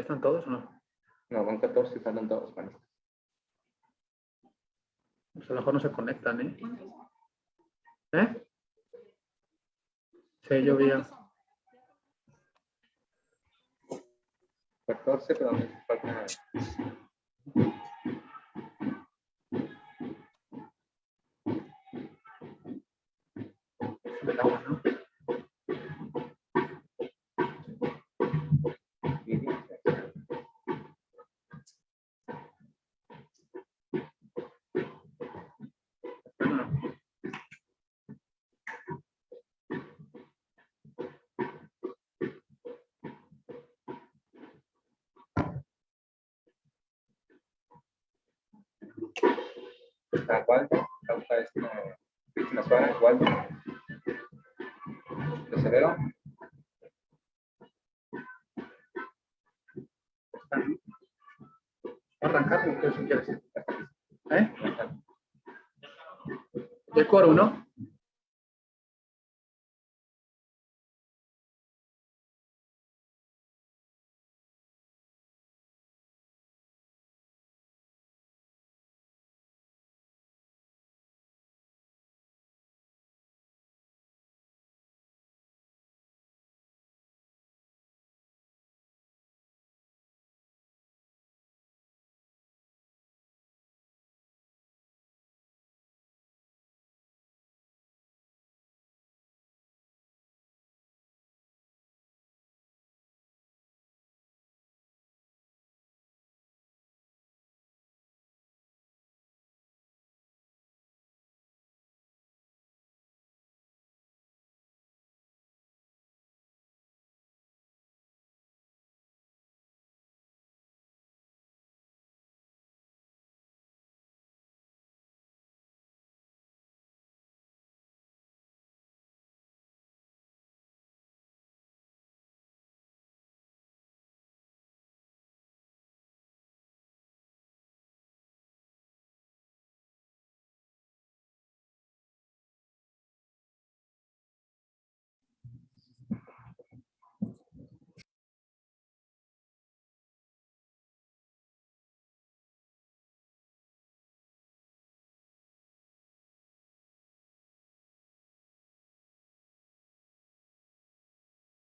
¿Ya están todos o no? No, van 14 y faltan todos, panistas. Pues a lo mejor no se conectan, ¿eh? ¿Eh? Sí, yo vi. a- 14, pero me falta... del Está Waldo, causa este, Cristina Suárez, están- Arrancar, ¿o qué quieres? ¿Eh? De coro, ¿no?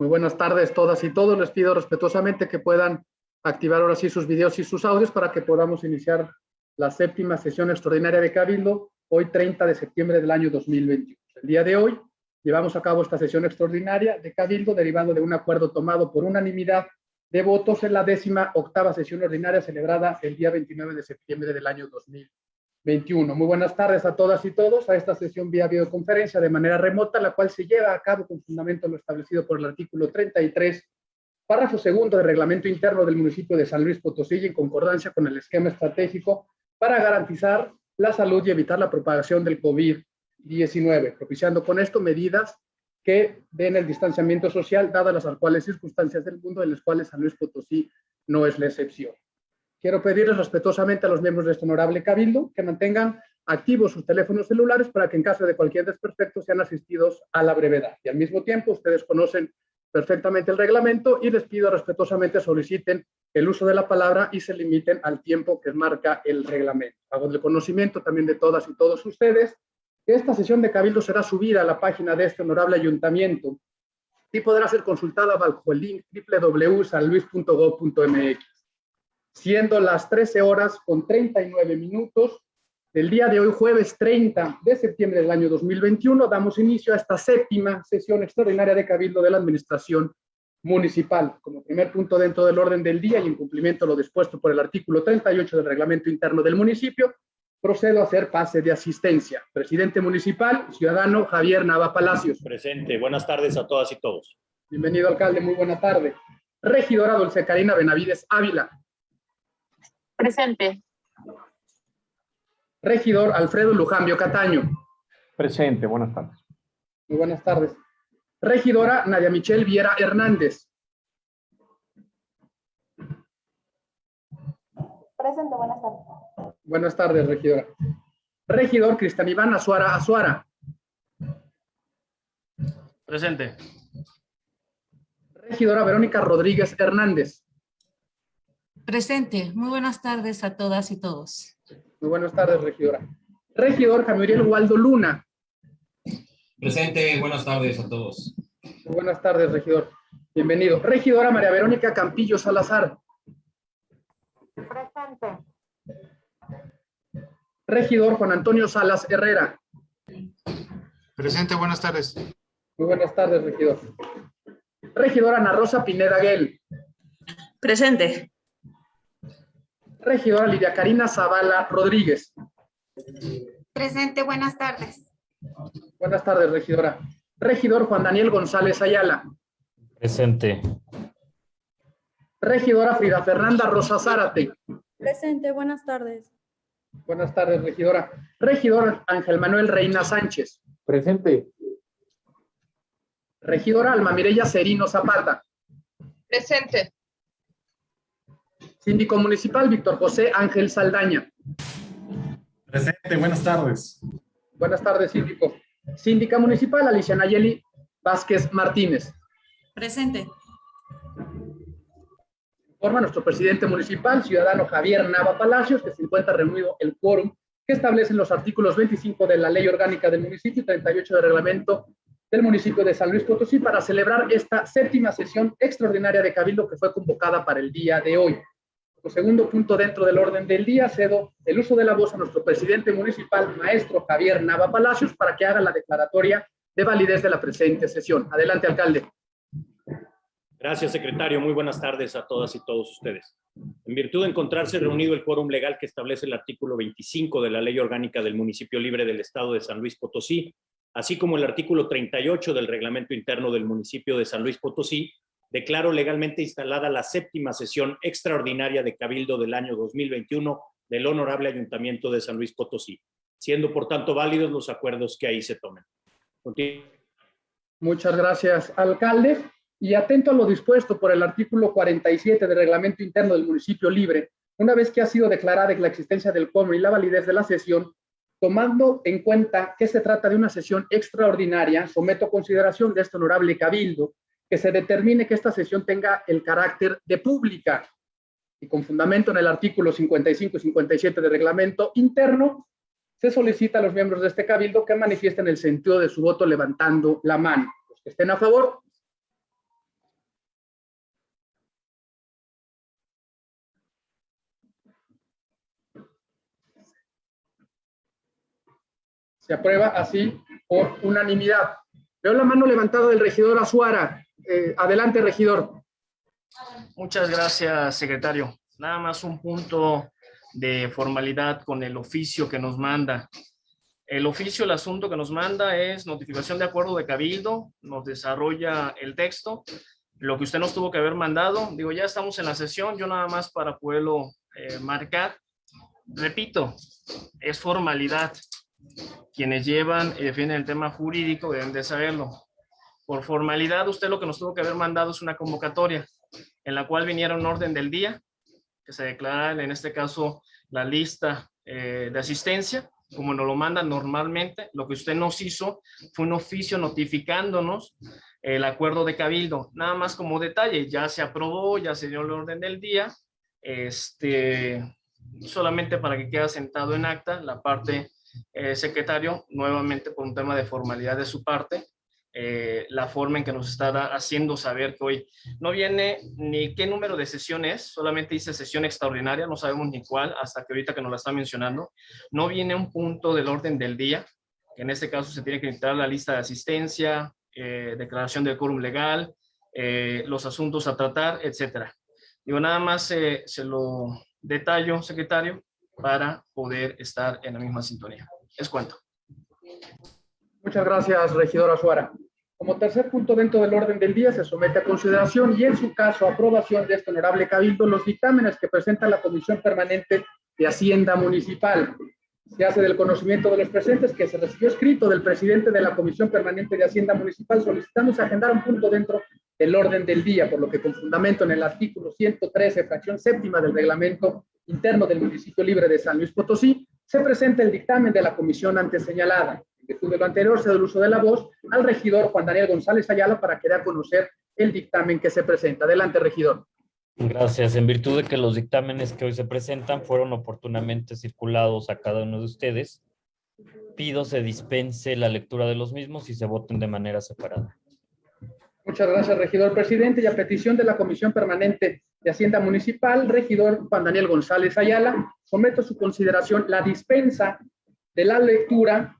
Muy buenas tardes todas y todos. Les pido respetuosamente que puedan activar ahora sí sus videos y sus audios para que podamos iniciar la séptima sesión extraordinaria de Cabildo, hoy 30 de septiembre del año 2021. El día de hoy llevamos a cabo esta sesión extraordinaria de Cabildo derivando de un acuerdo tomado por unanimidad de votos en la décima octava sesión ordinaria celebrada el día 29 de septiembre del año 2021. Muy buenas tardes a todas y todos a esta sesión vía videoconferencia de manera remota, la cual se lleva a cabo con fundamento en lo establecido por el artículo 33, párrafo segundo del reglamento interno del municipio de San Luis Potosí y en concordancia con el esquema estratégico para garantizar la salud y evitar la propagación del COVID-19, propiciando con esto medidas que den el distanciamiento social, dadas las actuales circunstancias del mundo, en las cuales San Luis Potosí no es la excepción. Quiero pedirles respetuosamente a los miembros de este honorable cabildo que mantengan activos sus teléfonos celulares para que en caso de cualquier desperfecto sean asistidos a la brevedad. Y al mismo tiempo, ustedes conocen perfectamente el reglamento y les pido respetuosamente soliciten el uso de la palabra y se limiten al tiempo que marca el reglamento. Hago el conocimiento también de todas y todos ustedes esta sesión de cabildo será subida a la página de este honorable ayuntamiento y podrá ser consultada bajo el link www.sanluis.gov.mx. Siendo las 13 horas con 39 minutos del día de hoy, jueves 30 de septiembre del año 2021, damos inicio a esta séptima sesión extraordinaria de cabildo de la administración municipal. Como primer punto dentro del orden del día y en cumplimiento a lo dispuesto por el artículo 38 del reglamento interno del municipio, procedo a hacer pase de asistencia. Presidente municipal, ciudadano Javier Nava Palacios. Presente. Buenas tardes a todas y todos. Bienvenido, alcalde. Muy buena tarde. Regidora Dulce Karina Benavides Ávila. Presente. Regidor Alfredo Lujambio Cataño. Presente. Buenas tardes. Muy buenas tardes. Regidora Nadia Michelle Viera Hernández. Presente. Buenas tardes. Buenas tardes, regidora. Regidor Cristian Iván Azuara Azuara. Presente. Regidora Verónica Rodríguez Hernández. Presente. Muy buenas tardes a todas y todos. Muy buenas tardes, regidora. Regidor Camuriel Waldo Luna. Presente. Buenas tardes a todos. Muy buenas tardes, regidor. Bienvenido. Regidora María Verónica Campillo Salazar. Presente. Regidor Juan Antonio Salas Herrera. Presente, buenas tardes. Muy buenas tardes, regidor. Regidora Ana Rosa Pineda Guel. Presente. Regidora Lidia Karina Zavala Rodríguez. Presente. Buenas tardes. Buenas tardes, regidora. Regidor Juan Daniel González Ayala. Presente. Regidora Frida Fernanda Rosa Zárate. Presente, buenas tardes. Buenas tardes, regidora. Regidor Ángel Manuel Reina Sánchez. Presente. Regidora Alma Mireya Serino Zapata. Presente. Síndico Municipal Víctor José Ángel Saldaña. Presente, buenas tardes. Buenas tardes, síndico. Síndica Municipal Alicia Nayeli Vázquez Martínez. Presente. Informa nuestro presidente municipal, ciudadano Javier Nava Palacios, que se encuentra reunido el quórum que establecen los artículos 25 de la Ley Orgánica del Municipio y 38 del Reglamento del municipio de San Luis Potosí para celebrar esta séptima sesión extraordinaria de Cabildo que fue convocada para el día de hoy. Como segundo punto dentro del orden del día, cedo el uso de la voz a nuestro presidente municipal, maestro Javier Nava Palacios, para que haga la declaratoria de validez de la presente sesión. Adelante, alcalde. Gracias, secretario. Muy buenas tardes a todas y todos ustedes. En virtud de encontrarse reunido el quórum legal que establece el artículo 25 de la Ley Orgánica del Municipio Libre del Estado de San Luis Potosí, así como el artículo 38 del Reglamento Interno del Municipio de San Luis Potosí, declaro legalmente instalada la séptima sesión extraordinaria de Cabildo del año 2021 del Honorable Ayuntamiento de San Luis Potosí, siendo por tanto válidos los acuerdos que ahí se tomen. Continu Muchas gracias, alcalde. Y atento a lo dispuesto por el artículo 47 del Reglamento Interno del Municipio Libre, una vez que ha sido declarada la existencia del quórum y la validez de la sesión, tomando en cuenta que se trata de una sesión extraordinaria, someto a consideración de este honorable cabildo que se determine que esta sesión tenga el carácter de pública y con fundamento en el artículo 55 y 57 del reglamento interno, se solicita a los miembros de este cabildo que manifiesten el sentido de su voto levantando la mano. Los que estén a favor, Se aprueba así por unanimidad. Veo la mano levantada del regidor Azuara. Eh, adelante, regidor. Muchas gracias, secretario. Nada más un punto de formalidad con el oficio que nos manda. El oficio, el asunto que nos manda es notificación de acuerdo de cabildo, nos desarrolla el texto, lo que usted nos tuvo que haber mandado. Digo, ya estamos en la sesión, yo nada más para poderlo eh, marcar. Repito, es formalidad. Quienes llevan y defienden el tema jurídico deben de saberlo. Por formalidad, usted lo que nos tuvo que haber mandado es una convocatoria en la cual viniera un orden del día, que se declara en este caso la lista eh, de asistencia, como nos lo mandan normalmente. Lo que usted nos hizo fue un oficio notificándonos el acuerdo de cabildo. Nada más como detalle, ya se aprobó, ya se dio el orden del día, este, solamente para que quede sentado en acta la parte eh, secretario, nuevamente por un tema de formalidad de su parte, eh, la forma en que nos está haciendo saber que hoy no viene ni qué número de sesión es, solamente dice sesión extraordinaria, no sabemos ni cuál, hasta que ahorita que nos la está mencionando, no viene un punto del orden del día, que en este caso se tiene que entrar la lista de asistencia, eh, declaración del quórum legal, los asuntos a tratar, etcétera. Digo, nada más se lo detallo, secretario, para poder estar en la misma sintonía. Es cuanto. Muchas gracias, regidora Suara. Como tercer punto dentro del orden del día, se somete a consideración y en su caso aprobación de este honorable cabildo los dictámenes que presenta la Comisión Permanente de Hacienda Municipal. Se hace del conocimiento de los presentes que se recibió escrito del presidente de la Comisión Permanente de Hacienda Municipal solicitamos agendar un punto dentro del orden del día, por lo que con fundamento en el artículo 113, fracción séptima del reglamento interno del municipio libre de San Luis Potosí, se presenta el dictamen de la comisión antes señalada. Virtud de lo anterior, se da el uso de la voz al regidor Juan Daniel González Ayala para que dé a conocer el dictamen que se presenta. Adelante, regidor. Gracias. En virtud de que los dictámenes que hoy se presentan fueron oportunamente circulados a cada uno de ustedes, pido se dispense la lectura de los mismos y se voten de manera separada. Muchas gracias, regidor presidente. Y a petición de la Comisión Permanente de Hacienda Municipal, regidor Juan Daniel González Ayala, someto a su consideración la dispensa de la lectura,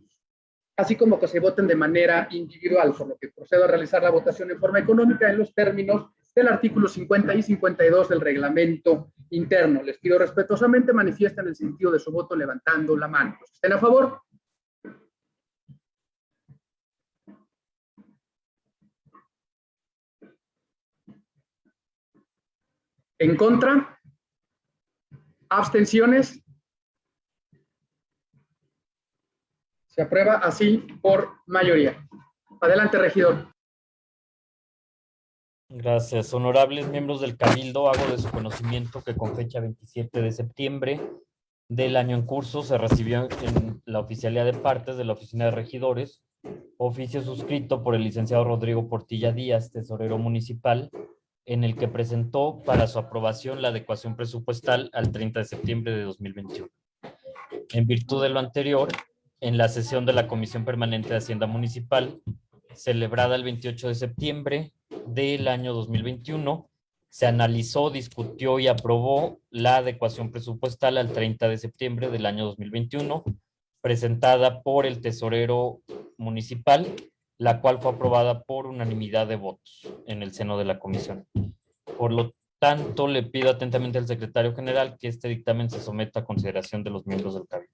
así como que se voten de manera individual, por lo que procedo a realizar la votación en forma económica en los términos del artículo 50 y 52 del reglamento interno. Les pido respetuosamente manifiesten el sentido de su voto levantando la mano. Estén a favor. En contra. Abstenciones. Se aprueba así por mayoría. Adelante, regidor. Gracias. Honorables miembros del Cabildo, hago de su conocimiento que con fecha 27 de septiembre del año en curso se recibió en la oficialidad de partes de la Oficina de Regidores oficio suscrito por el licenciado Rodrigo Portilla Díaz, tesorero municipal, en el que presentó para su aprobación la adecuación presupuestal al 30 de septiembre de 2021. En virtud de lo anterior, en la sesión de la Comisión Permanente de Hacienda Municipal, celebrada el 28 de septiembre, del año 2021, se analizó, discutió y aprobó la adecuación presupuestal al 30 de septiembre del año 2021, presentada por el tesorero municipal, la cual fue aprobada por unanimidad de votos en el seno de la comisión. Por lo tanto, le pido atentamente al secretario general que este dictamen se someta a consideración de los miembros del cabildo.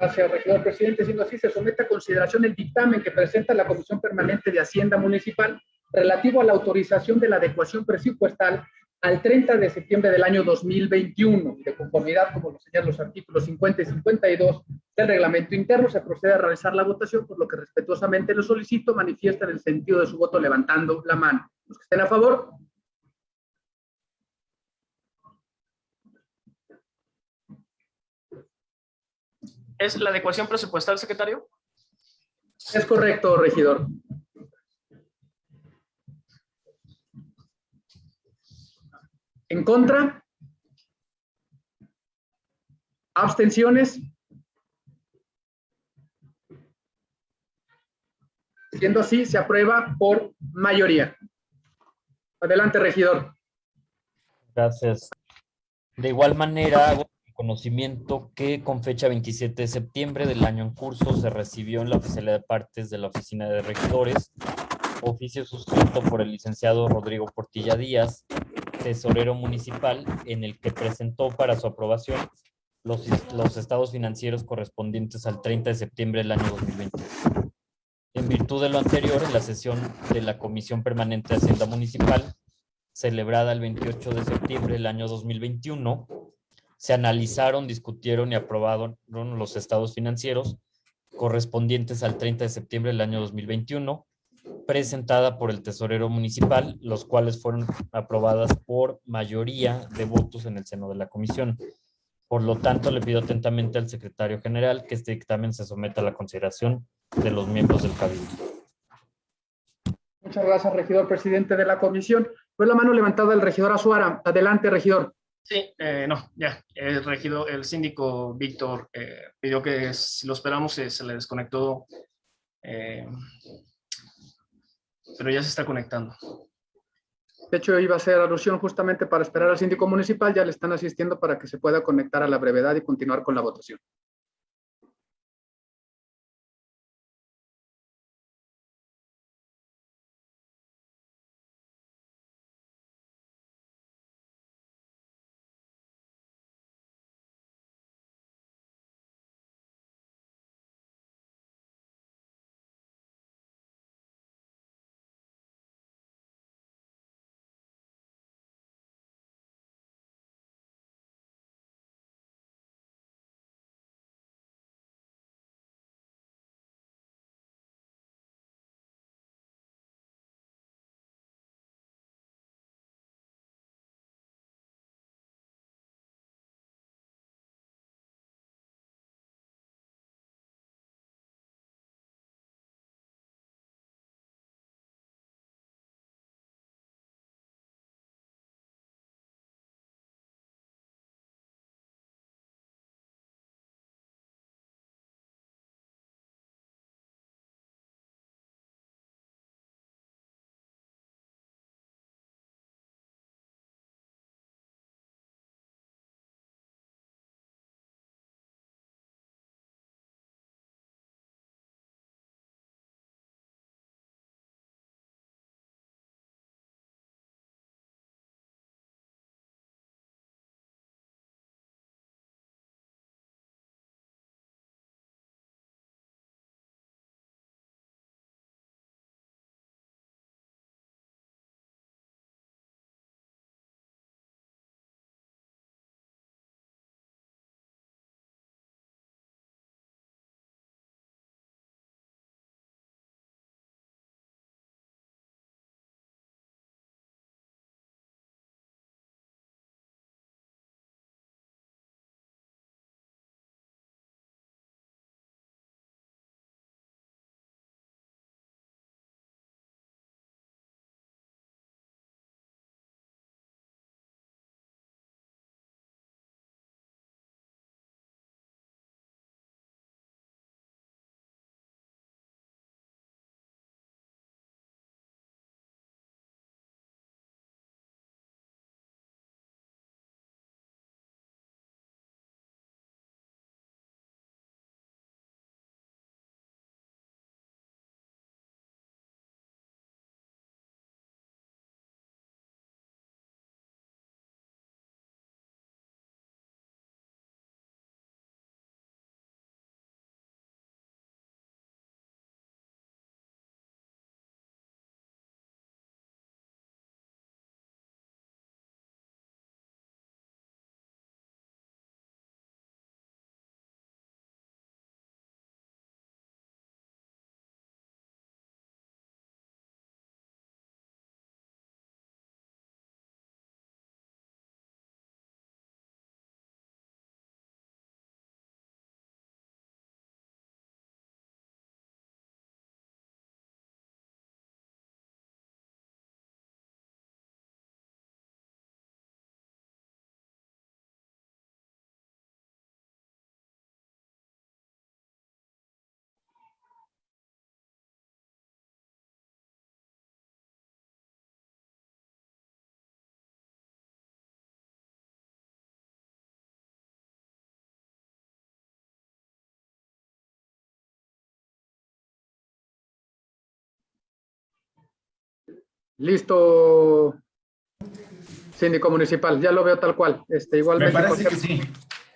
Gracias, regidor presidente. Siendo así, se somete a consideración el dictamen que presenta la Comisión Permanente de Hacienda Municipal relativo a la autorización de la adecuación presupuestal al 30 de septiembre del año 2021. De conformidad, como lo señalan los artículos 50 y 52 del reglamento interno, se procede a realizar la votación, por lo que respetuosamente lo solicito, manifiestan el sentido de su voto levantando la mano. Los que estén a favor, ¿Es la adecuación presupuestal, secretario? Es correcto, regidor. ¿En contra? ¿Abstenciones? Siendo así, se aprueba por mayoría. Adelante, regidor. Gracias. De igual manera, hago conocimiento que con fecha 27 de septiembre del año en curso se recibió en la oficialidad de partes de la Oficina de Regidores oficio suscrito por el licenciado Rodrigo Portilla Díaz, tesorero municipal, en el que presentó para su aprobación los, los estados financieros correspondientes al 30 de septiembre del año 2020. En virtud de lo anterior, en la sesión de la Comisión Permanente de Hacienda Municipal, celebrada el 28 de septiembre del año 2021, se analizaron, discutieron y aprobaron los estados financieros correspondientes al 30 de septiembre del año 2021, presentada por el tesorero municipal, los cuales fueron aprobadas por mayoría de votos en el seno de la comisión. Por lo tanto, le pido atentamente al secretario general que este dictamen se someta a la consideración de los miembros del cabildo. Muchas gracias, regidor presidente de la comisión. Fue la mano levantada del regidor Azuara. Adelante, regidor. Sí, eh, no, ya, el regidor, el síndico Víctor eh, pidió que si lo esperamos se, se le desconectó, eh, pero ya se está conectando. De hecho, iba a hacer alusión justamente para esperar al síndico municipal, ya le están asistiendo para que se pueda conectar a la brevedad y continuar con la votación. Listo, síndico municipal, ya lo veo tal cual. Este, igualmente, Me parece que sí.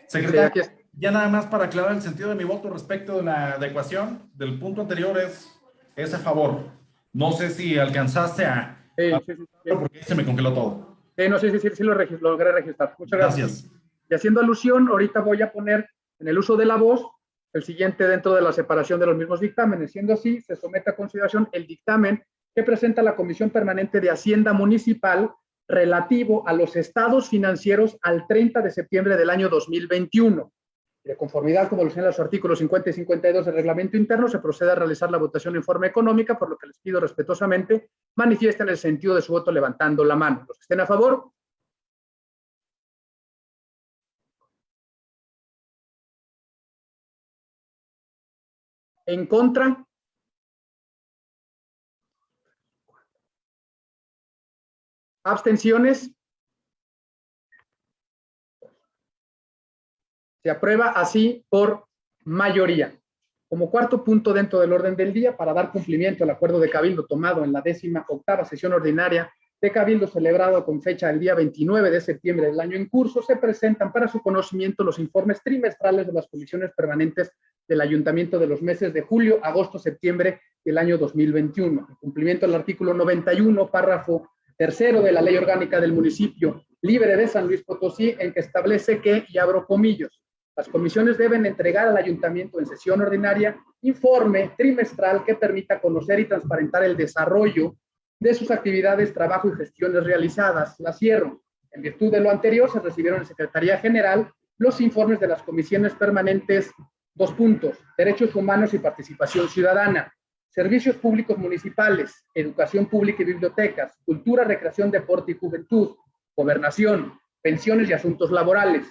Secretario, ya nada más para aclarar el sentido de mi voto respecto de la adecuación del punto anterior es, es a favor. No sé si alcanzaste a... Sí, a- porque se me congeló todo. Sí, no, sí, sí, sí, sí lo regis- logré registrar. Muchas gracias. Gracias. Y haciendo alusión, ahorita voy a poner en el uso de la voz el siguiente dentro de la separación de los mismos dictámenes. Siendo así, se somete a consideración el dictamen que presenta la Comisión Permanente de Hacienda Municipal relativo a los estados financieros al 30 de septiembre del año 2021. De conformidad, como lo señalan los artículos 50 y 52 del reglamento interno, se procede a realizar la votación en forma económica, por lo que les pido respetuosamente manifiesten el sentido de su voto levantando la mano. Los que estén a favor, en contra, abstenciones, se aprueba así por mayoría. Como cuarto punto dentro del orden del día, para dar cumplimiento al acuerdo de Cabildo tomado en la décima octava sesión ordinaria de Cabildo celebrado con fecha el día 29 de septiembre del año en curso, se presentan para su conocimiento los informes trimestrales de las comisiones permanentes del Ayuntamiento de los meses de julio, agosto, septiembre del año 2021. En cumplimiento al artículo 91, párrafo tercero de la Ley Orgánica del Municipio Libre de San Luis Potosí, en que establece que, y abro comillos, las comisiones deben entregar al ayuntamiento en sesión ordinaria informe trimestral que permita conocer y transparentar el desarrollo de sus actividades, trabajo y gestiones realizadas. La cierro. En virtud de lo anterior, se recibieron en Secretaría General los informes de las comisiones permanentes, dos puntos, derechos humanos y participación ciudadana, servicios públicos municipales, educación pública y bibliotecas, cultura, recreación, deporte y juventud, gobernación, pensiones y asuntos laborales,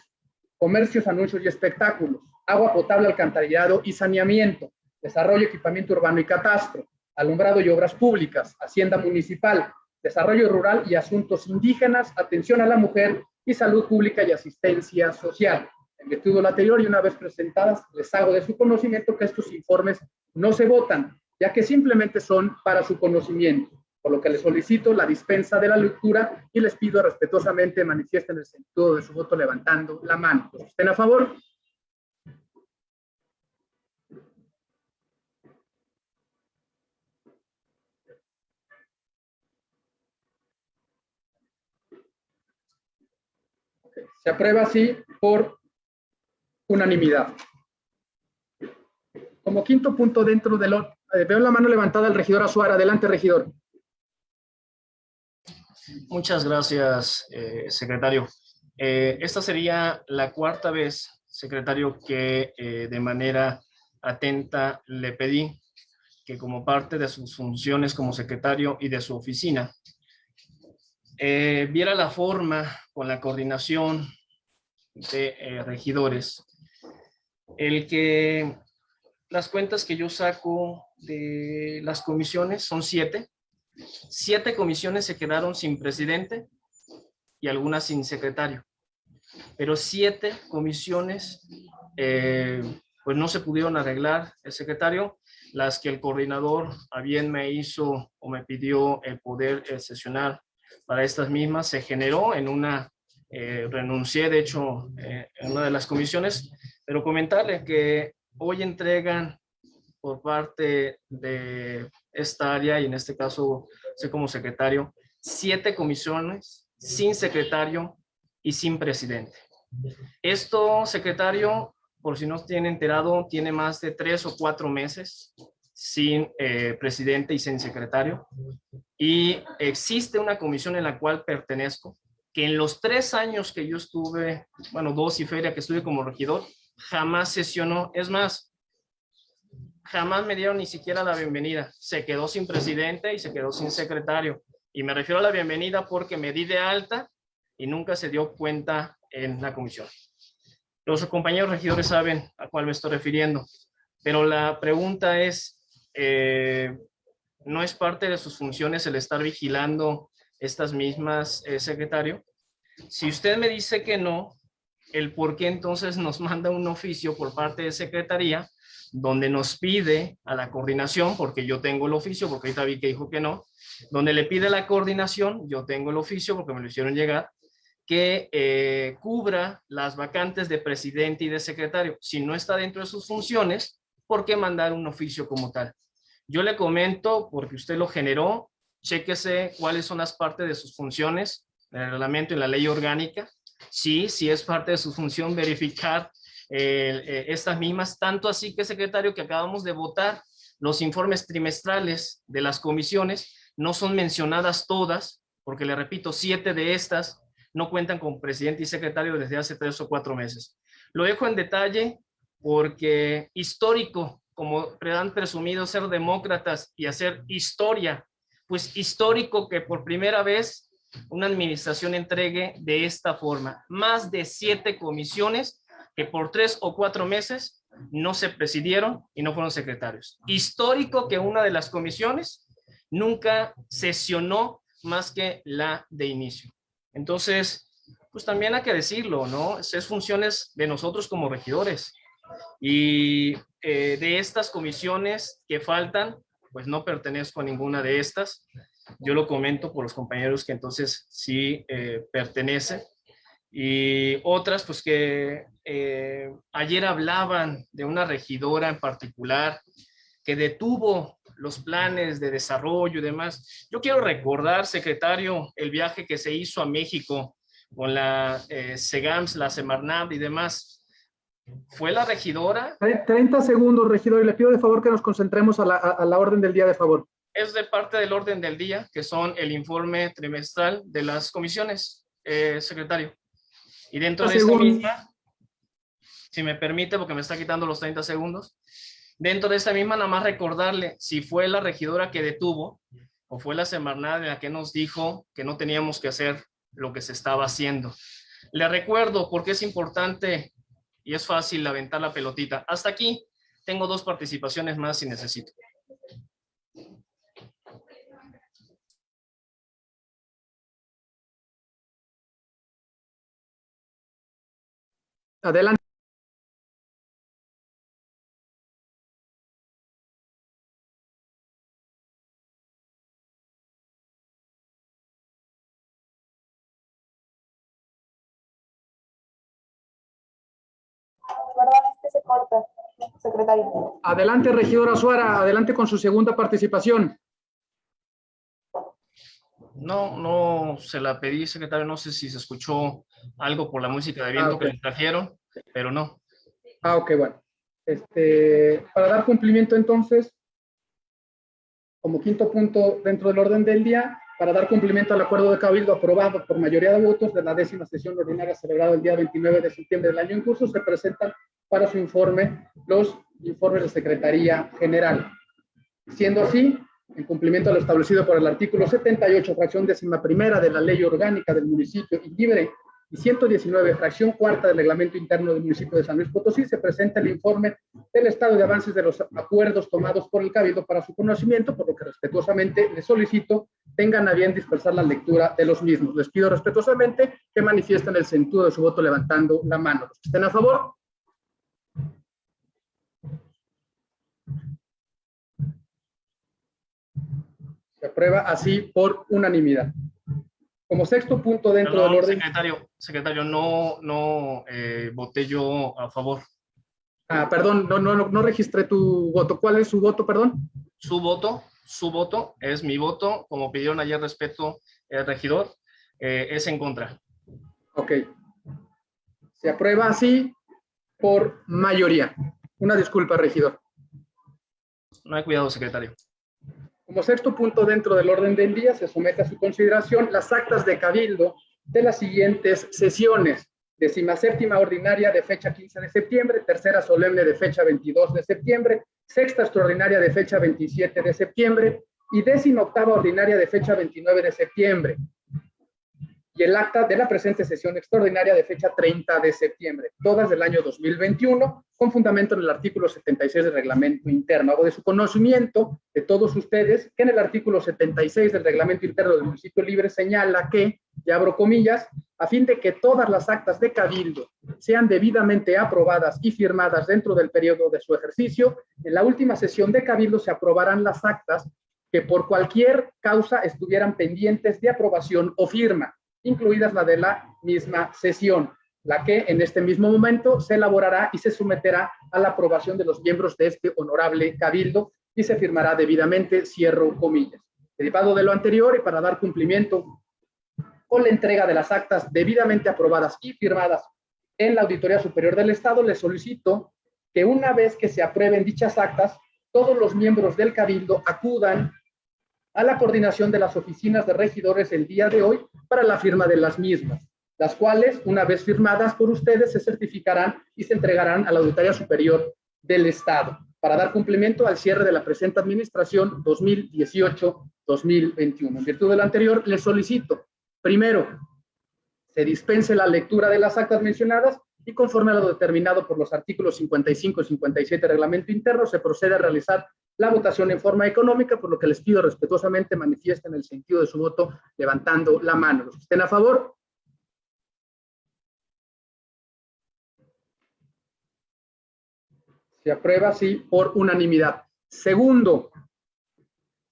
comercios, anuncios y espectáculos, agua potable, alcantarillado y saneamiento, desarrollo, equipamiento urbano y catastro, alumbrado y obras públicas, hacienda municipal, desarrollo rural y asuntos indígenas, atención a la mujer y salud pública y asistencia social. En virtud de anterior y una vez presentadas, les hago de su conocimiento que estos informes no se votan, ya que simplemente son para su conocimiento, por lo que les solicito la dispensa de la lectura y les pido respetuosamente manifiesten el sentido de su voto levantando la mano. Estén a favor, Se aprueba así por unanimidad. Como quinto punto dentro de lo... eh, veo la mano levantada del regidor Azuara. Adelante, regidor. Muchas gracias, eh, secretario. Eh, esta sería la cuarta vez, secretario, que eh, de manera atenta le pedí que como parte de sus funciones como secretario y de su oficina, eh, viera la forma con la coordinación de eh, regidores, el que las cuentas que yo saco de las comisiones son siete, siete comisiones se quedaron sin presidente y algunas sin secretario, pero siete comisiones eh, pues no se pudieron arreglar. El secretario, las que el coordinador a bien me hizo o me pidió el poder eh, sesionar para estas mismas, se generó en una, eh, renuncié de hecho eh, en una de las comisiones, pero comentarle que hoy entregan por parte de esta área y en este caso soy como secretario, siete comisiones sin secretario y sin presidente. Esto, secretario, por si no tiene enterado, tiene más de tres o cuatro meses sin eh, presidente y sin secretario. Y existe una comisión en la cual pertenezco, que en los tres años que yo estuve, bueno, dos y feria que estuve como regidor, jamás sesionó. Es más, jamás me dieron ni siquiera la bienvenida. Se quedó sin presidente y se quedó sin secretario. Y me refiero a la bienvenida porque me di de alta y nunca se dio cuenta en la comisión. Los compañeros regidores saben a cuál me estoy refiriendo, pero la pregunta es, eh, ¿no es parte de sus funciones el estar vigilando estas mismas, eh, secretario? Si usted me dice que no, el por qué entonces nos manda un oficio por parte de Secretaría donde nos pide a la coordinación, porque yo tengo el oficio, porque ahorita vi que dijo que no, donde le pide la coordinación, yo tengo el oficio porque me lo hicieron llegar, que eh, cubra las vacantes de presidente y de secretario. Si no está dentro de sus funciones, ¿por qué mandar un oficio como tal? Yo le comento, porque usted lo generó, chéquese cuáles son las partes de sus funciones el reglamento y la ley orgánica. Sí, sí es parte de su función verificar eh, estas mismas, tanto así que, secretario, que acabamos de votar los informes trimestrales de las comisiones, no son mencionadas todas, porque le repito, siete de estas no cuentan con presidente y secretario desde hace tres o cuatro meses. Lo dejo en detalle porque histórico, como han presumido ser demócratas y hacer historia, pues histórico que por primera vez una administración entregue de esta forma. Más de siete comisiones que por tres o cuatro meses no se presidieron y no fueron secretarios. Histórico que una de las comisiones nunca sesionó más que la de inicio. Entonces, pues también hay que decirlo, ¿no? Es funciones de nosotros como regidores. Y eh, de estas comisiones que faltan, pues no pertenezco a ninguna de estas. Yo lo comento por los compañeros que entonces sí eh, pertenecen. Y otras, pues que eh, ayer hablaban de una regidora en particular que detuvo los planes de desarrollo y demás. Yo quiero recordar, secretario, el viaje que se hizo a México con la eh, SEGAMS, la Semarnat y demás. ¿Fue la regidora? 30 segundos, regidor, y le pido de favor que nos concentremos a la, a la orden del día, de favor. Es de parte del orden del día, que son el informe trimestral de las comisiones, eh, secretario. Y dentro de esta misma, si me permite, porque me está quitando los 30 segundos, Dentro de esta misma, nada más recordarle si fue la regidora que detuvo o fue la Semarnat en la que nos dijo que no teníamos que hacer lo que se estaba haciendo. Le recuerdo porque es importante y es fácil aventar la pelotita. Hasta aquí tengo dos participaciones más si necesito. Adelante. Perdón, es que se corta, secretario. Adelante, regidora Suara, adelante con su segunda participación. No, no se la pedí, secretario, no sé si se escuchó algo por la música de viento Ah, ok. que le trajeron, pero no. Ah, ok, bueno. Este, para dar cumplimiento entonces, como quinto punto dentro del orden del día, para dar cumplimiento al acuerdo de Cabildo aprobado por mayoría de votos de la décima sesión ordinaria celebrada el día 29 de septiembre del año en curso, se presentan para su informe los informes de Secretaría General. Siendo así, en cumplimiento a lo establecido por el artículo 78, fracción décima primera de la Ley Orgánica del Municipio y libre y 119, fracción cuarta del reglamento interno del municipio de San Luis Potosí, se presenta el informe del estado de avances de los acuerdos tomados por el Cabildo para su conocimiento, por lo que respetuosamente les solicito tengan a bien dispersar la lectura de los mismos. Les pido respetuosamente que manifiesten el sentido de su voto levantando la mano. Los que estén a favor. Se aprueba así por unanimidad. Como sexto punto dentro Perdón, del orden. secretario, secretario, no, no eh, voté yo a favor. Ah, perdón, no, no, no, registré tu voto. ¿Cuál es su voto, perdón? Su voto, su voto es mi voto, como pidieron ayer respeto el regidor, eh, es en contra. Ok. Se aprueba así por mayoría. Una disculpa, regidor. No hay cuidado, secretario. Como sexto punto dentro del orden del día, se somete a su consideración las actas de cabildo de las siguientes sesiones. Décima séptima ordinaria de fecha 15 de septiembre, tercera solemne de fecha 22 de septiembre, sexta extraordinaria de fecha 27 de septiembre y décima octava ordinaria de fecha 29 de septiembre. Y el acta de la presente sesión extraordinaria de fecha 30 de septiembre, todas del año 2021, con fundamento en el artículo 76 del reglamento interno. Hago de su conocimiento de todos ustedes que en el artículo 76 del reglamento interno del municipio libre señala que, y abro comillas, a fin de que todas las actas de cabildo sean debidamente aprobadas y firmadas dentro del periodo de su ejercicio, en la última sesión de cabildo se aprobarán las actas que por cualquier causa estuvieran pendientes de aprobación o firma, incluidas la de la misma sesión, la que en este mismo momento se elaborará y se someterá a la aprobación de los miembros de este honorable cabildo y se firmará debidamente, cierro comillas. Derivado de lo anterior y para dar cumplimiento con la entrega de las actas debidamente aprobadas y firmadas en la Auditoría Superior del Estado, le solicito que una vez que se aprueben dichas actas, todos los miembros del Cabildo acudan a la coordinación de las oficinas de regidores el día de hoy para la firma de las mismas, las cuales, una vez firmadas por ustedes, se certificarán y se entregarán a la Auditoría Superior del Estado para dar cumplimiento al cierre de la presente administración 2018-2021. En virtud de lo anterior, les solicito, primero, se dispense la lectura de las actas mencionadas y conforme a lo determinado por los artículos 55 y 57 del reglamento interno, se procede a realizar la votación en forma económica, por lo que les pido respetuosamente manifiesten el sentido de su voto levantando la mano. Los estén a favor, Se aprueba así por unanimidad. Segundo,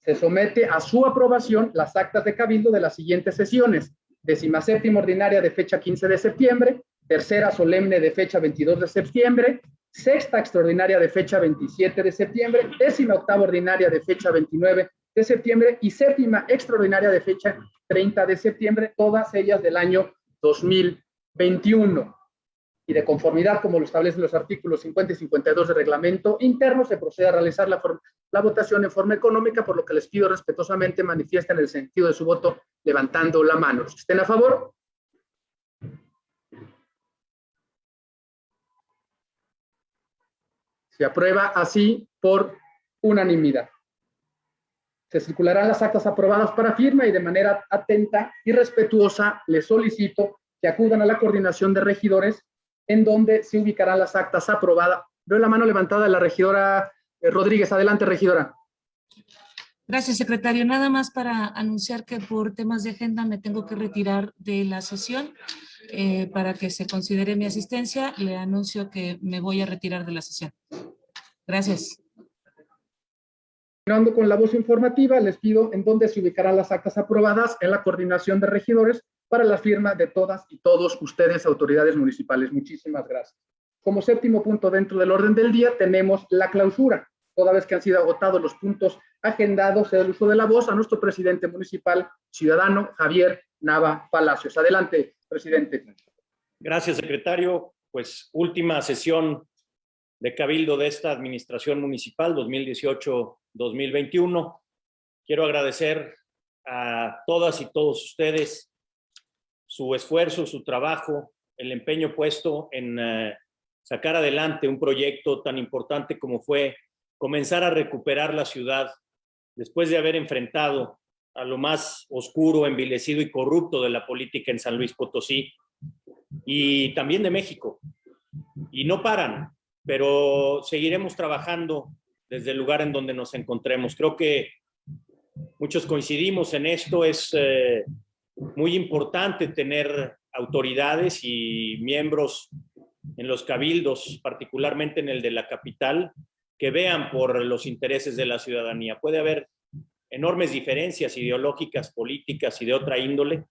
se somete a su aprobación las actas de cabildo de las siguientes sesiones. Décima séptima ordinaria de fecha 15 de septiembre, tercera solemne de fecha 22 de septiembre, sexta extraordinaria de fecha 27 de septiembre, décima octava ordinaria de fecha 29 de septiembre y séptima extraordinaria de fecha 30 de septiembre, todas ellas del año 2021 y de conformidad, como lo establecen los artículos 50 y 52 del reglamento interno, se procede a realizar la, votación en forma económica, por lo que les pido respetuosamente manifiesten el sentido de su voto levantando la mano. Estén a favor. Se aprueba así por unanimidad. Se circularán las actas aprobadas para firma y de manera atenta y respetuosa les solicito que acudan a la coordinación de regidores en donde se ubicarán las actas aprobadas. Veo la mano levantada de la regidora eh, Rodríguez. Adelante, regidora. Gracias, secretario. Nada más para anunciar que por temas de agenda me tengo que retirar de la sesión. Eh, para que se considere mi asistencia, le anuncio que me voy a retirar de la sesión. Gracias. Continuando con la voz informativa, les pido en dónde se ubicarán las actas aprobadas en la coordinación de regidores para la firma de todas y todos ustedes, autoridades municipales. Muchísimas gracias. Como séptimo punto dentro del orden del día, tenemos la clausura. Toda vez que han sido agotados los puntos agendados, el uso de la voz a nuestro presidente municipal, ciudadano Javier Nava Palacios. Adelante, presidente. Gracias, secretario. Pues última sesión de cabildo de esta administración municipal 2018-2021. Quiero agradecer a todas y todos ustedes su esfuerzo, su trabajo, el empeño puesto en eh, sacar adelante un proyecto tan importante como fue comenzar a recuperar la ciudad después de haber enfrentado a lo más oscuro, envilecido y corrupto de la política en San Luis Potosí y también de México. Y no paran, pero seguiremos trabajando desde el lugar en donde nos encontremos. Creo que muchos coincidimos en esto, es eh, muy importante tener autoridades y miembros en los cabildos, particularmente en el de la capital, que vean por los intereses de la ciudadanía. Puede haber enormes diferencias ideológicas, políticas y de otra índole,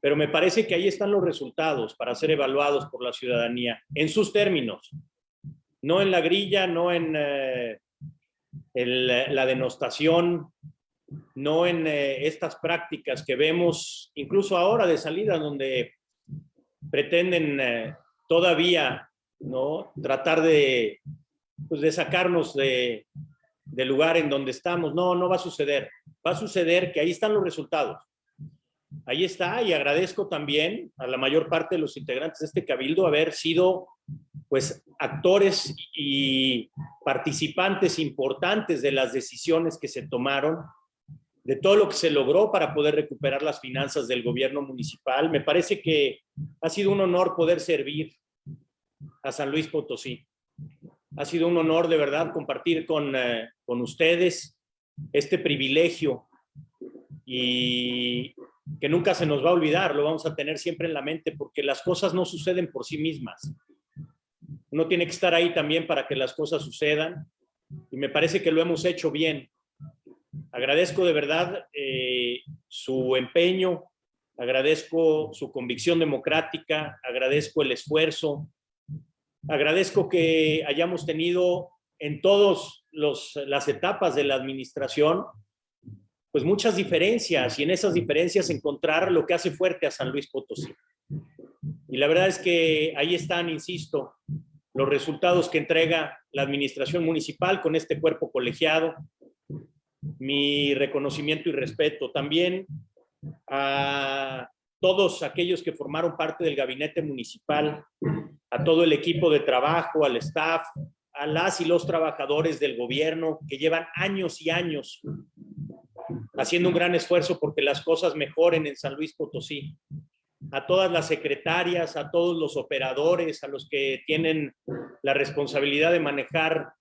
pero me parece que ahí están los resultados para ser evaluados por la ciudadanía, en sus términos, no en la grilla, no en eh, la denostación, no en eh, estas prácticas que vemos incluso ahora de salida donde pretenden eh, todavía no tratar de, pues, de sacarnos de, del lugar en donde estamos. No, no va a suceder. Va a suceder que ahí están los resultados. Ahí está y agradezco también a la mayor parte de los integrantes de este cabildo haber sido pues actores y participantes importantes de las decisiones que se tomaron de todo lo que se logró para poder recuperar las finanzas del gobierno municipal. Me parece que ha sido un honor poder servir a San Luis Potosí. Ha sido un honor de verdad compartir con, eh, con ustedes este privilegio y que nunca se nos va a olvidar, lo vamos a tener siempre en la mente, porque las cosas no suceden por sí mismas. Uno tiene que estar ahí también para que las cosas sucedan, y me parece que lo hemos hecho bien. Agradezco de verdad eh, su empeño, agradezco su convicción democrática, agradezco el esfuerzo, agradezco que hayamos tenido en todas las etapas de la administración pues muchas diferencias y en esas diferencias encontrar lo que hace fuerte a San Luis Potosí. Y la verdad es que ahí están, insisto, los resultados que entrega la administración municipal con este cuerpo colegiado. Mi reconocimiento y respeto también a todos aquellos que formaron parte del gabinete municipal, a todo el equipo de trabajo, al staff, a las y los trabajadores del gobierno que llevan años y años haciendo un gran esfuerzo porque las cosas mejoren en San Luis Potosí. A todas las secretarias, a todos los operadores, a los que tienen la responsabilidad de manejar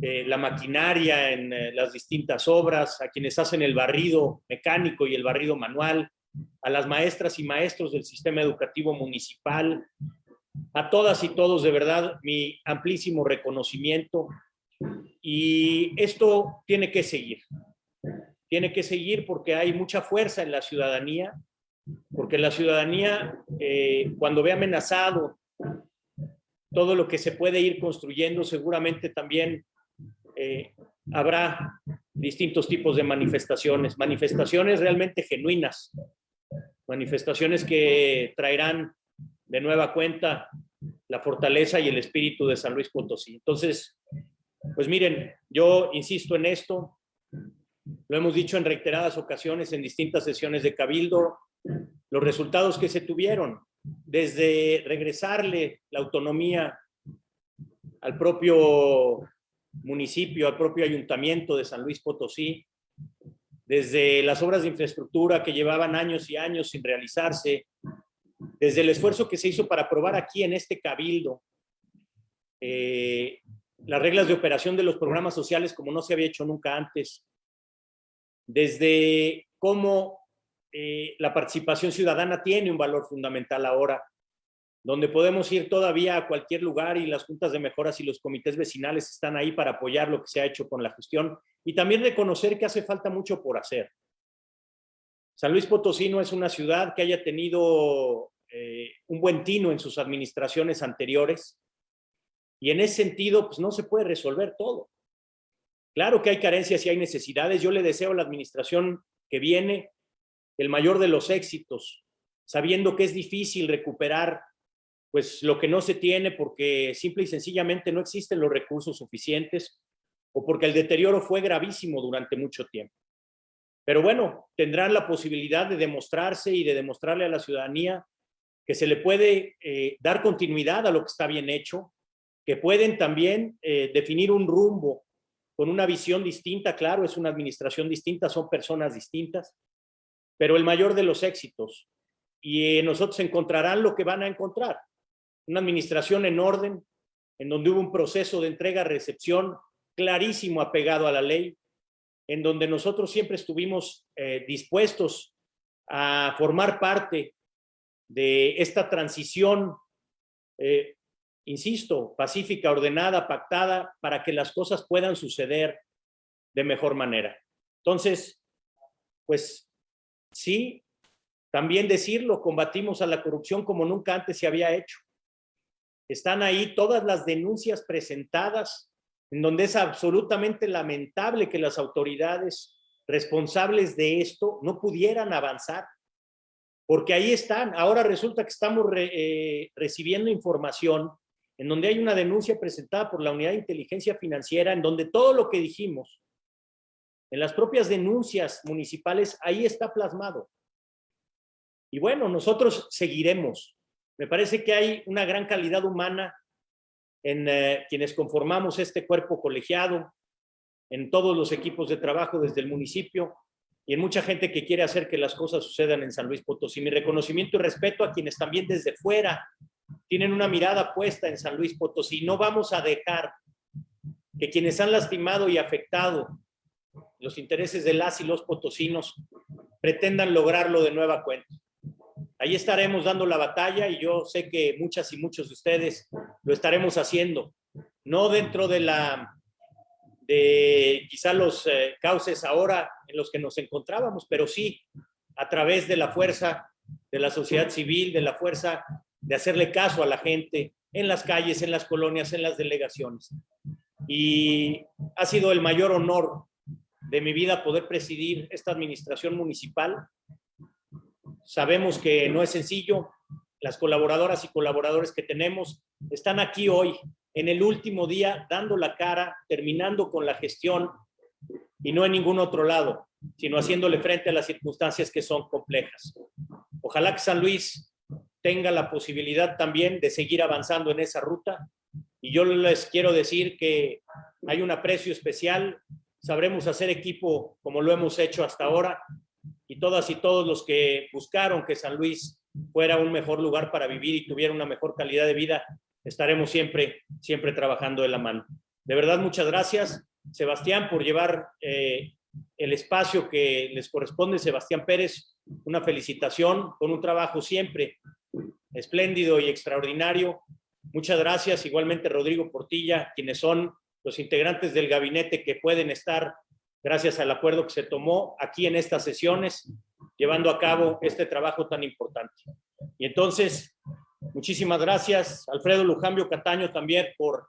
eh, la maquinaria en eh, las distintas obras, a quienes hacen el barrido mecánico y el barrido manual, a las maestras y maestros del sistema educativo municipal, a todas y todos de verdad mi amplísimo reconocimiento. Y esto tiene que seguir tiene que seguir porque hay mucha fuerza en la ciudadanía, porque la ciudadanía eh, cuando ve amenazado todo lo que se puede ir construyendo, seguramente también eh, habrá distintos tipos de manifestaciones, manifestaciones realmente genuinas, manifestaciones que traerán de nueva cuenta la fortaleza y el espíritu de San Luis Potosí. Entonces, pues miren, yo insisto en esto, lo hemos dicho en reiteradas ocasiones en distintas sesiones de Cabildo, los resultados que se tuvieron, desde regresarle la autonomía al propio municipio, al propio ayuntamiento de San Luis Potosí, desde las obras de infraestructura que llevaban años y años sin realizarse, desde el esfuerzo que se hizo para aprobar aquí en este cabildo eh, las reglas de operación de los programas sociales como no se había hecho nunca antes, desde cómo eh, la participación ciudadana tiene un valor fundamental ahora, donde podemos ir todavía a cualquier lugar y las juntas de mejoras y los comités vecinales están ahí para apoyar lo que se ha hecho con la gestión y también reconocer que hace falta mucho por hacer. San Luis Potosí no es una ciudad que haya tenido eh, un buen tino en sus administraciones anteriores y en ese sentido pues no se puede resolver todo. Claro que hay carencias y hay necesidades. Yo le deseo a la administración que viene el mayor de los éxitos, sabiendo que es difícil recuperar pues lo que no se tiene porque simple y sencillamente no existen los recursos suficientes o porque el deterioro fue gravísimo durante mucho tiempo. Pero bueno, tendrán la posibilidad de demostrarse y de demostrarle a la ciudadanía que se le puede eh, dar continuidad a lo que está bien hecho, que pueden también eh, definir un rumbo con una visión distinta, claro, es una administración distinta, son personas distintas, pero el mayor de los éxitos. Y eh, nosotros encontrarán lo que van a encontrar. Una administración en orden, en donde hubo un proceso de entrega-recepción clarísimo apegado a la ley, en donde nosotros siempre estuvimos eh, dispuestos a formar parte de esta transición eh, insisto, pacífica, ordenada, pactada, para que las cosas puedan suceder de mejor manera. Entonces, pues sí, también decirlo, combatimos a la corrupción como nunca antes se había hecho. Están ahí todas las denuncias presentadas, en donde es absolutamente lamentable que las autoridades responsables de esto no pudieran avanzar, porque ahí están. Ahora resulta que estamos eh, recibiendo información en donde hay una denuncia presentada por la Unidad de Inteligencia Financiera, en donde todo lo que dijimos, en las propias denuncias municipales, ahí está plasmado. Y bueno, nosotros seguiremos. Me parece que hay una gran calidad humana en eh, quienes conformamos este cuerpo colegiado, en todos los equipos de trabajo desde el municipio y en mucha gente que quiere hacer que las cosas sucedan en San Luis Potosí. Mi reconocimiento y respeto a quienes también desde fuera tienen una mirada puesta en San Luis Potosí. No vamos a dejar que quienes han lastimado y afectado los intereses de las y los potosinos pretendan lograrlo de nueva cuenta. Ahí estaremos dando la batalla y yo sé que muchas y muchos de ustedes lo estaremos haciendo, no dentro de la de quizá los eh, cauces ahora en los que nos encontrábamos, pero sí a través de la fuerza de la sociedad civil, de la fuerza de hacerle caso a la gente en las calles, en las colonias, en las delegaciones. Y ha sido el mayor honor de mi vida poder presidir esta administración municipal. Sabemos que no es sencillo. Las colaboradoras y colaboradores que tenemos están aquí hoy, en el último día, dando la cara, terminando con la gestión y no en ningún otro lado, sino haciéndole frente a las circunstancias que son complejas. Ojalá que San Luis tenga la posibilidad también de seguir avanzando en esa ruta. Y yo les quiero decir que hay un aprecio especial, sabremos hacer equipo como lo hemos hecho hasta ahora, y todas y todos los que buscaron que San Luis fuera un mejor lugar para vivir y tuviera una mejor calidad de vida, estaremos siempre, siempre trabajando de la mano. De verdad, muchas gracias, Sebastián, por llevar eh, el espacio que les corresponde. Sebastián Pérez, una felicitación con un trabajo siempre espléndido y extraordinario. Muchas gracias. Igualmente Rodrigo Portilla, quienes son los integrantes del gabinete que pueden estar, gracias al acuerdo que se tomó aquí en estas sesiones, llevando a cabo este trabajo tan importante. Y entonces, muchísimas gracias. Alfredo Lujambio Cataño también por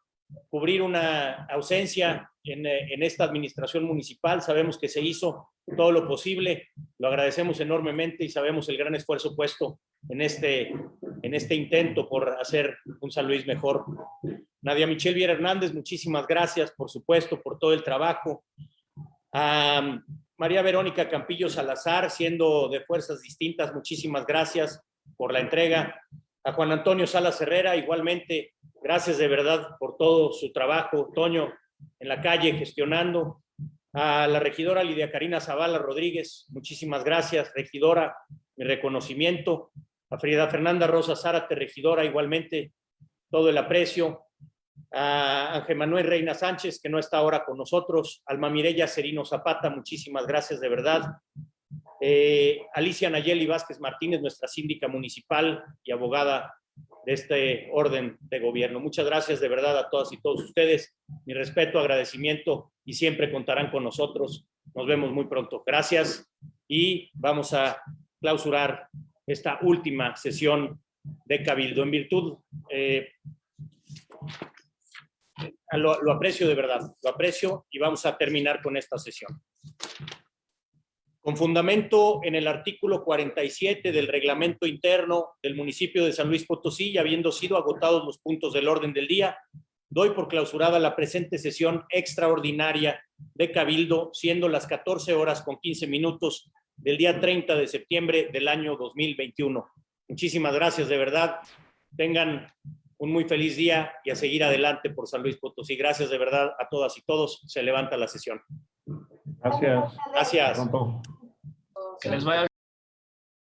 cubrir una ausencia en, en, esta administración municipal. Sabemos que se hizo todo lo posible, lo agradecemos enormemente y sabemos el gran esfuerzo puesto en este, en este intento por hacer un San Luis mejor. Nadia Michelle Viera Hernández, muchísimas gracias, por supuesto, por todo el trabajo. A María Verónica Campillo Salazar, siendo de fuerzas distintas, muchísimas gracias por la entrega. A Juan Antonio Salas Herrera, igualmente, gracias de verdad por todo su trabajo, Toño, en la calle gestionando. A la regidora Lidia Karina Zavala Rodríguez, muchísimas gracias, regidora, mi reconocimiento. A Frida Fernanda Rosa Zárate, regidora, igualmente, todo el aprecio. A Ángel Manuel Reina Sánchez, que no está ahora con nosotros. Alma Mireya Serino Zapata, muchísimas gracias de verdad. Eh, Alicia Nayeli Vázquez Martínez, nuestra síndica municipal y abogada de este orden de gobierno. Muchas gracias de verdad a todas y todos ustedes. Mi respeto, agradecimiento y siempre contarán con nosotros. Nos vemos muy pronto. Gracias y vamos a clausurar esta última sesión de Cabildo. En virtud, eh, lo, lo aprecio de verdad, lo aprecio y vamos a terminar con esta sesión. Con fundamento en el artículo 47 del reglamento interno del municipio de San Luis Potosí y habiendo sido agotados los puntos del orden del día, doy por clausurada la presente sesión extraordinaria de Cabildo, siendo las 14 horas con 15 minutos del día 30 de septiembre del año 2021. Muchísimas gracias, de verdad. Tengan un muy feliz día y a seguir adelante por San Luis Potosí. Gracias de verdad a todas y todos. Se levanta la sesión. Gracias. Gracias. Que les vaya